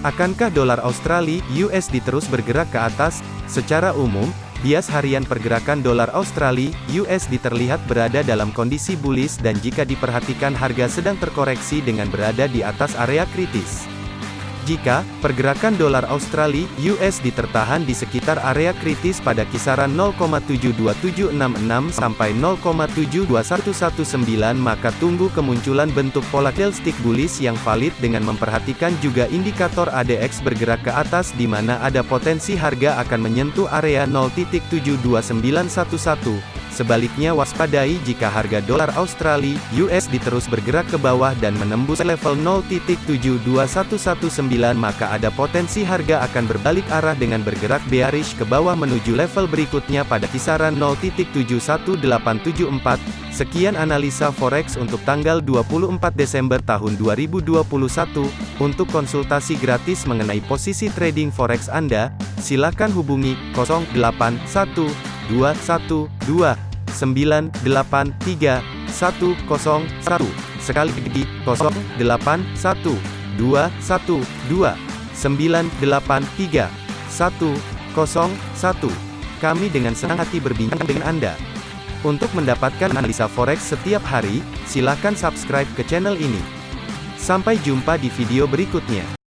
Akankah dolar Australia USD terus bergerak ke atas? Secara umum, bias harian pergerakan dolar Australia USD terlihat berada dalam kondisi bullish dan jika diperhatikan harga sedang terkoreksi dengan berada di atas area kritis. Jika pergerakan dolar Australia (USD) tertahan di sekitar area kritis pada kisaran 0,72766 sampai 0,72119 maka tunggu kemunculan bentuk pola candlestick bullish yang valid dengan memperhatikan juga indikator ADX bergerak ke atas di mana ada potensi harga akan menyentuh area 0.72911 Sebaliknya waspadai jika harga dolar Australia (USD) terus bergerak ke bawah dan menembus level 0.72119 maka ada potensi harga akan berbalik arah dengan bergerak bearish ke bawah menuju level berikutnya pada kisaran 0.71874. Sekian analisa forex untuk tanggal 24 Desember tahun 2021. Untuk konsultasi gratis mengenai posisi trading forex Anda, silakan hubungi 081212 983 101 sekali lagi 081 212 983 101 kami dengan senang hati berbincang dengan Anda. Untuk mendapatkan analisa forex setiap hari silakan subscribe ke channel ini. Sampai jumpa di video berikutnya